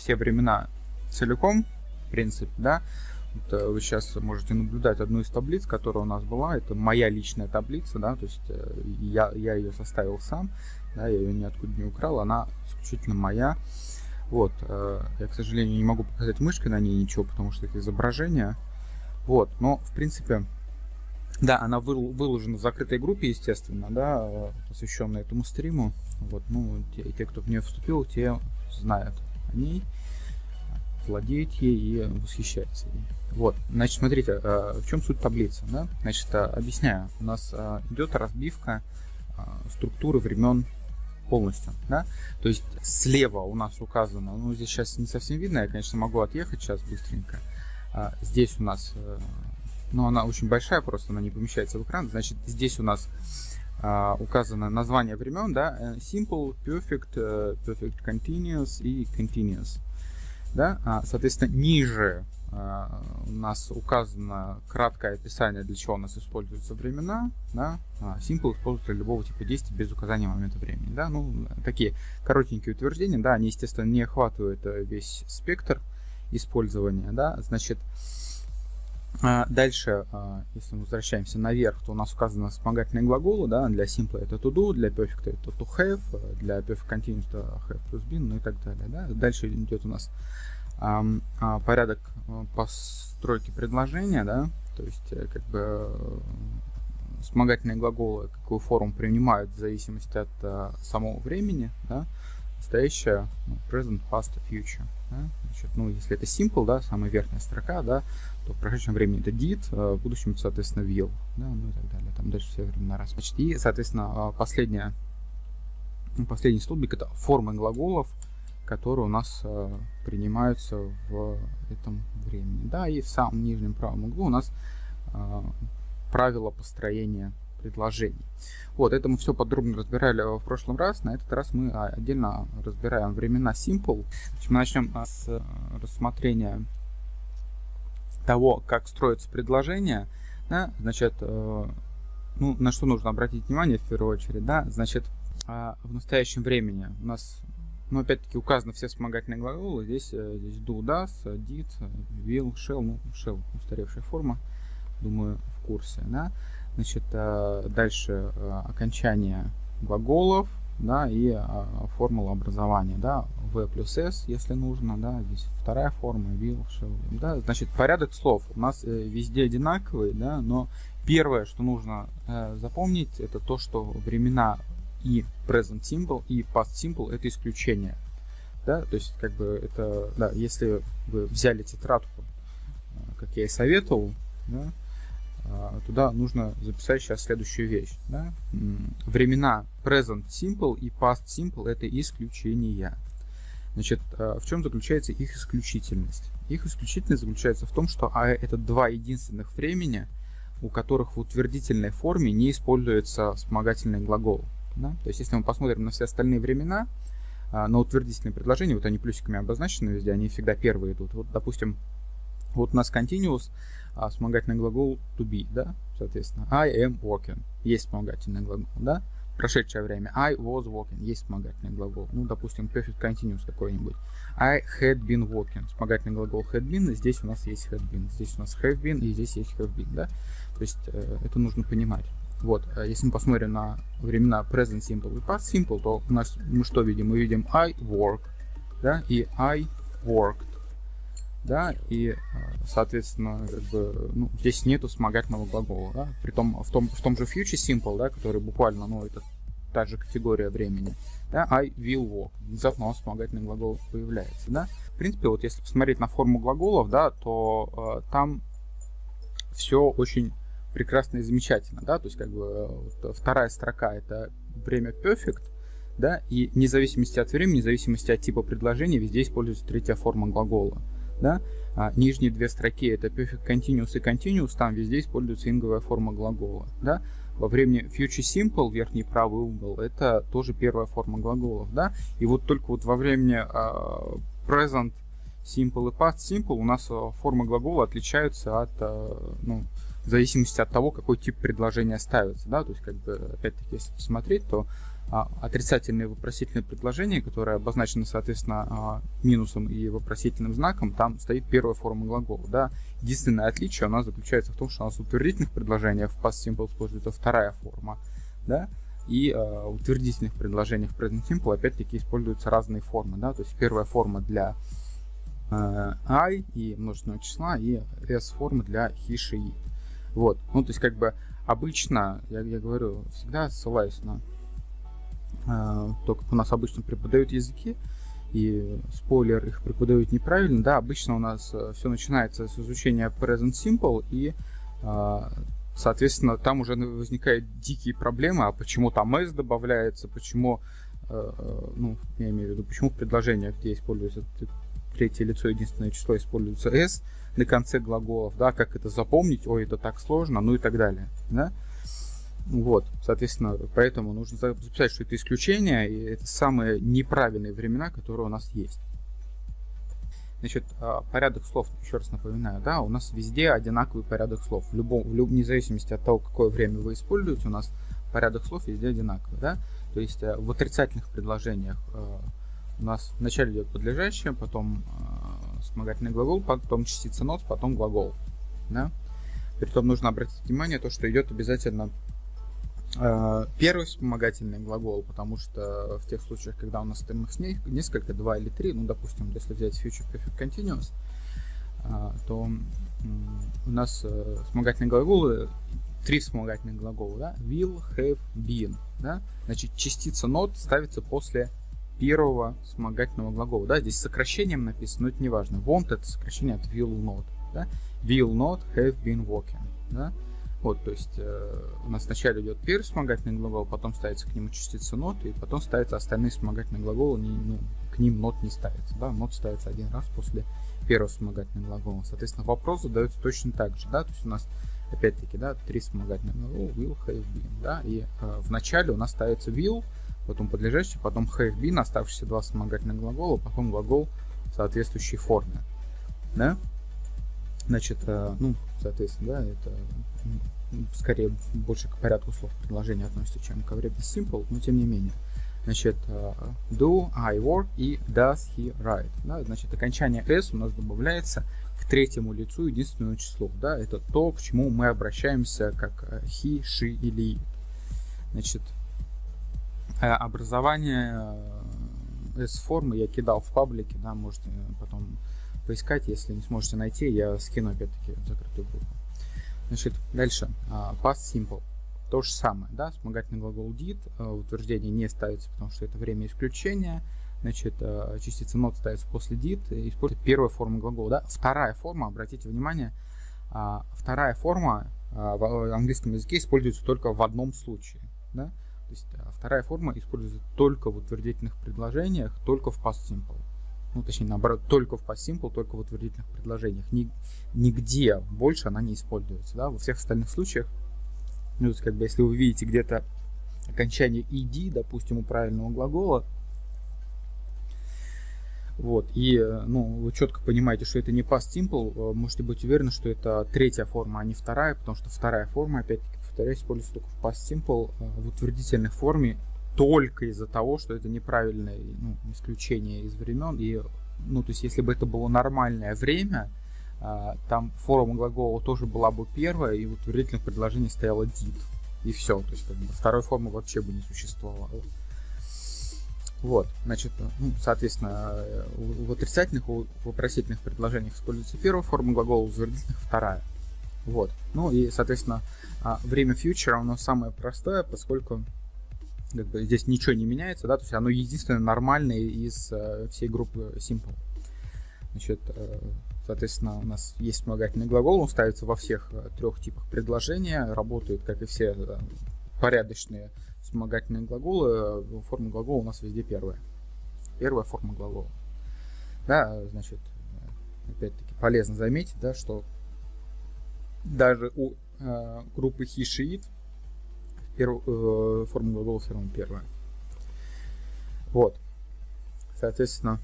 все времена целиком, в принципе, да. Вот, э, вы сейчас можете наблюдать одну из таблиц, которая у нас была. Это моя личная таблица, да, то есть э, я, я ее составил сам, да, я ее ниоткуда не украл, она исключительно моя. Вот, э, я, к сожалению, не могу показать мышкой на ней ничего, потому что это изображение. Вот, но, в принципе, да, она выложена в закрытой группе, естественно, да, посвященной этому стриму. Вот, ну, те, те, кто в нее вступил, те знают ней владеет ей и восхищается ей. Вот, значит, смотрите, э, в чем суть таблицы, да? Значит, э, объясняю. У нас э, идет разбивка структуры времен полностью, да? То есть слева у нас указано, ну, здесь сейчас не совсем видно, я, конечно, могу отъехать сейчас быстренько. Здесь у нас, ну, она очень большая, просто она не помещается в экран. Значит, здесь у нас указано название времен, да, Simple, Perfect, Perfect Continuous и Continuous. Да? А, соответственно, ниже а, у нас указано краткое описание, для чего у нас используются времена. Да? А, simple используется любого типа действия без указания момента времени. Да? Ну, такие коротенькие утверждения, да, они, естественно, не охватывают э, весь спектр использования. Да? Значит, Дальше, если мы возвращаемся наверх, то у нас указаны вспомогательные глаголы. Да? Для simple это to do, для perfect это to have, для perfect continuous это have plus been, ну и так далее. Да? Дальше идет у нас а, порядок э, постройки предложения, да, то есть э, как бы э, вспомогательные глаголы, какую форму принимают в зависимости от а, самого времени, да, настоящее, ну, present, past, future. Да? Значит, ну, если это simple, да, самая верхняя строка, да, то в прошедшем времени это did, а в будущем, соответственно, will, да, ну и так далее. Там дальше все времена раз. Значит, и, соответственно, последняя, последний столбик это формы глаголов, которые у нас э, принимаются в этом времени. Да, и в самом нижнем правом углу у нас правила построения предложений. Вот, это мы все подробно разбирали в прошлом раз. На этот раз мы а, отдельно разбираем времена simple. Значит, мы начнем а, с э, рассмотрения того, как строится предложение. Да, значит, э, ну, на что нужно обратить внимание в первую очередь, да, значит, э, в настоящем времени у нас но опять-таки указаны все вспомогательные глаголы. Здесь, э, здесь do, does, did, will, shall. Ну, shall устаревшая форма. Думаю, в курсе. Да? Значит, э, дальше э, окончание глаголов да, и формула образования. Да? V плюс S, если нужно. Да? Здесь вторая форма, will, shall. Да? Значит, порядок слов у нас везде одинаковый, да? но первое, что нужно запомнить, это то, что времена и present simple, и past simple это исключение. Да, то есть, как бы, это, да, если вы взяли тетрадку, э, как я и советовал, да, э, туда нужно записать сейчас следующую вещь. Да? Времена present simple и past simple это исключения. Значит, э, в чем заключается их исключительность? Их исключительность заключается в том, что а, это два единственных времени, у которых в утвердительной форме не используется вспомогательный глагол. Да? То есть, если мы посмотрим на все остальные времена, а, на утвердительные предложения, вот они плюсиками обозначены везде, они всегда первые идут. Вот, допустим, вот у нас continuous, а вспомогательный глагол to be, да, соответственно. I am walking, есть вспомогательный глагол, да. Прошедшее время. I was walking, есть вспомогательный глагол. Ну, допустим, perfect continuous какой-нибудь. I had been walking, вспомогательный глагол had been, здесь у нас есть had been, здесь у нас have been и здесь есть have been, да. То есть, э, это нужно понимать. Вот, а если мы посмотрим на времена present simple и past simple, то у нас мы что видим? Мы видим I work, да, и I worked, да, и, соответственно, как бы, ну, здесь нету вспомогательного глагола, да, при том, в том, в том же future simple, да, который буквально, ну, это та же категория времени, да, I will walk, внезапно вспомогательный глагол появляется, да. В принципе, вот если посмотреть на форму глаголов, да, то э, там все очень прекрасно и замечательно, да, то есть как бы вот, вторая строка это время perfect, да, и вне зависимости от времени, вне зависимости от типа предложения, везде используется третья форма глагола, да, а нижние две строки это perfect continuous и continuous, там везде используется инговая форма глагола, да, во времени future simple, верхний правый угол, это тоже первая форма глаголов, да, и вот только вот во времени uh, present simple и past simple у нас uh, формы глагола отличаются от, uh, ну, в зависимости от того, какой тип предложения ставится, да, то есть, как бы, опять-таки, если посмотреть, то а, отрицательные вопросительные предложения, которые обозначены, соответственно, а, минусом и вопросительным знаком, там стоит первая форма глагола, да. Единственное отличие у нас заключается в том, что у нас в утвердительных предложениях в past simple используется вторая форма, да, и э, утвердительных предложениях в present simple опять-таки используются разные формы, да, то есть первая форма для i и множественного числа, и s формы для he, she, it. Вот, ну, то есть, как бы, обычно, я, я говорю, всегда ссылаюсь на то, как у нас обычно преподают языки, и спойлер, их преподают неправильно, да, обычно у нас э, все начинается с изучения present simple, и э, Соответственно, там уже возникают дикие проблемы, а почему там s добавляется, почему, э, э, ну, я имею в виду, почему в предложениях, где используется третье лицо, единственное число, используется s на конце глаголов, да, как это запомнить, ой, это так сложно, ну и так далее, да. Вот, соответственно, поэтому нужно записать, что это исключение, и это самые неправильные времена, которые у нас есть. Значит, а, порядок слов, еще раз напоминаю, да, у нас везде одинаковый порядок слов. В любом, в люб, вне зависимости от того, какое время вы используете, у нас порядок слов везде одинаковый, да. То есть э, в отрицательных предложениях э, у нас вначале идет подлежащее, потом э, вспомогательный глагол, потом частица нот, потом глагол, да. Притом нужно обратить внимание то, что идет обязательно первый вспомогательный глагол, потому что в тех случаях, когда у нас их несколько, два или три, ну, допустим, если взять Future Perfect Continuous, э, то у нас э, вспомогательные глаголы, три вспомогательных глагола, да, will, have, been, да, значит, частица not ставится после первого вспомогательного глагола, да, здесь сокращением написано, но это не важно, want это сокращение от will not, да, will not have been walking, да, вот, то есть э, у нас сначала идет первый вспомогательный глагол, потом ставится к нему частица not, и потом ставятся остальные вспомогательные глаголы, не, ну, к ним not не ставится. Да? Not ставится один раз после первого вспомогательного глагола. Соответственно, вопрос задается точно так же. Да? То есть у нас, опять-таки, да, три вспомогательных глагола, will, have, been. Да? И э, в начале у нас ставится will, потом подлежащий, потом have been, оставшиеся два вспомогательных глагола, потом глагол соответствующей форме. Да? Значит, э, ну, соответственно, да, это скорее больше к порядку слов предложения относится, чем к времени simple, но тем не менее. Значит, э, do I work и does he write. Да, значит, окончание s у нас добавляется к третьему лицу единственному числу. Да, это то, к чему мы обращаемся как э, he, she или it. Значит, образование S-формы я кидал в паблике, да, можете потом поискать, если не сможете найти, я скину опять-таки закрытую группу. Значит, дальше. Uh, past simple. То же самое, да, вспомогательный глагол did, uh, утверждение не ставится, потому что это время исключения. Значит, uh, частица not ставится после did, используется первая форма глагола, да. Вторая форма, обратите внимание, вторая форма в английском языке используется только в одном случае, да. То есть вторая форма используется только в утвердительных предложениях, только в past simple ну, точнее, наоборот, только в past simple, только в утвердительных предложениях. Ни, нигде больше она не используется, да, во всех остальных случаях, ну, то есть, как бы, если вы видите где-то окончание ed, допустим, у правильного глагола, вот, и, ну, вы четко понимаете, что это не past simple, э, можете быть уверены, что это третья форма, а не вторая, потому что вторая форма, опять-таки, повторяюсь, используется только в past simple, э, в утвердительной форме только из-за того, что это неправильное ну, исключение из времен. И, ну, то есть, если бы это было нормальное время, а, там форма глагола тоже была бы первая, и в утвердительных предложениях стояла did. И все. То есть, как бы, второй формы вообще бы не существовало. Вот, значит, ну, соответственно, в отрицательных, в вопросительных предложениях используется первая форма глагола, в утвердительных вторая. Вот. Ну и, соответственно, а, время future нас самое простое, поскольку как бы здесь ничего не меняется, да, то есть оно единственное нормальное из э, всей группы Simple. Значит, э, соответственно, у нас есть вспомогательный глагол, он ставится во всех э, трех типах предложения, работает, как и все порядочные вспомогательные глаголы, форма глагола у нас везде первая. Первая форма глагола. Да, значит, опять-таки полезно заметить, да, что даже у э, группы it перв... э, формула Волферма первая. Вот. Соответственно,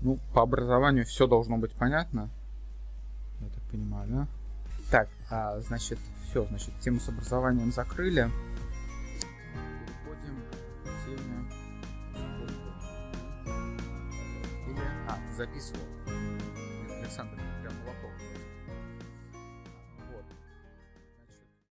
ну, по образованию все должно быть понятно. Я так понимаю, да? Так, а, значит, все, значит, тему с образованием закрыли. Переходим к теме... Или... А, записывал. Александр.